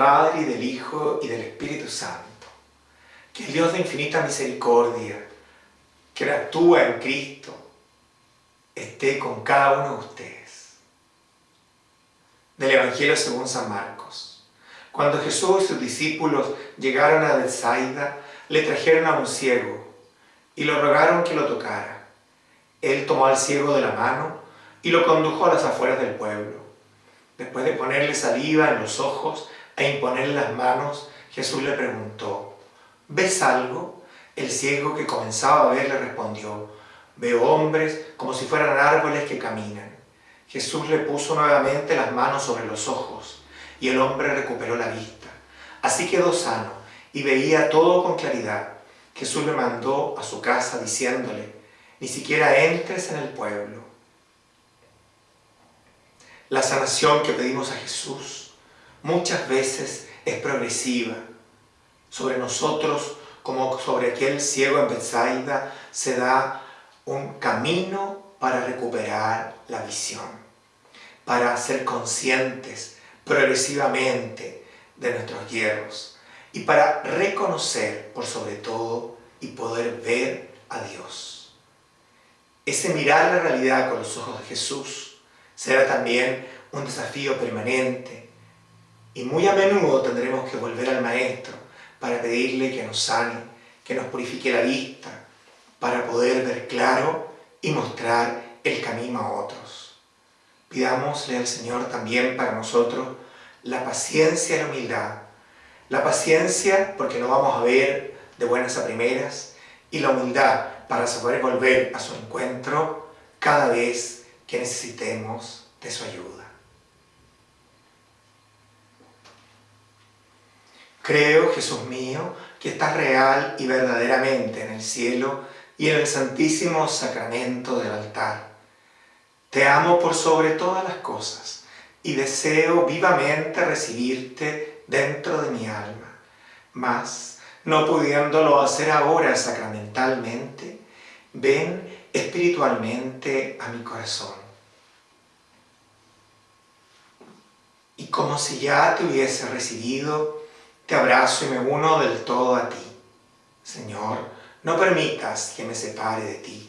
Padre y del Hijo y del Espíritu Santo. Que el Dios de infinita misericordia, que actúa en Cristo, esté con cada uno de ustedes. Del Evangelio según San Marcos. Cuando Jesús y sus discípulos llegaron a Bethsaida, le trajeron a un ciego y lo rogaron que lo tocara. Él tomó al ciego de la mano y lo condujo a las afueras del pueblo. Después de ponerle saliva en los ojos e imponerle las manos, Jesús le preguntó, ¿ves algo? El ciego que comenzaba a ver le respondió, veo hombres como si fueran árboles que caminan. Jesús le puso nuevamente las manos sobre los ojos y el hombre recuperó la vista. Así quedó sano y veía todo con claridad. Jesús le mandó a su casa diciéndole, ni siquiera entres en el pueblo. La sanación que pedimos a Jesús muchas veces es progresiva. Sobre nosotros, como sobre aquel ciego en Bethsaida, se da un camino para recuperar la visión, para ser conscientes progresivamente de nuestros hierros y para reconocer por sobre todo y poder ver a Dios. Ese mirar la realidad con los ojos de Jesús será también un desafío permanente y muy a menudo tendremos que volver al Maestro para pedirle que nos sane, que nos purifique la vista, para poder ver claro y mostrar el camino a otros. Pidámosle al Señor también para nosotros la paciencia y la humildad. La paciencia porque no vamos a ver de buenas a primeras y la humildad para saber volver a su encuentro cada vez que necesitemos de su ayuda. Creo, Jesús mío, que estás real y verdaderamente en el cielo y en el santísimo sacramento del altar. Te amo por sobre todas las cosas y deseo vivamente recibirte dentro de mi alma. Mas, no pudiéndolo hacer ahora sacramentalmente, ven espiritualmente a mi corazón. Y como si ya te hubiese recibido, te abrazo y me uno del todo a ti. Señor, no permitas que me separe de ti.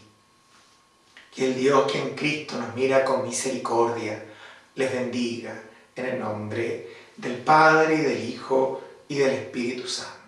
Que el Dios que en Cristo nos mira con misericordia les bendiga en el nombre del Padre, y del Hijo y del Espíritu Santo.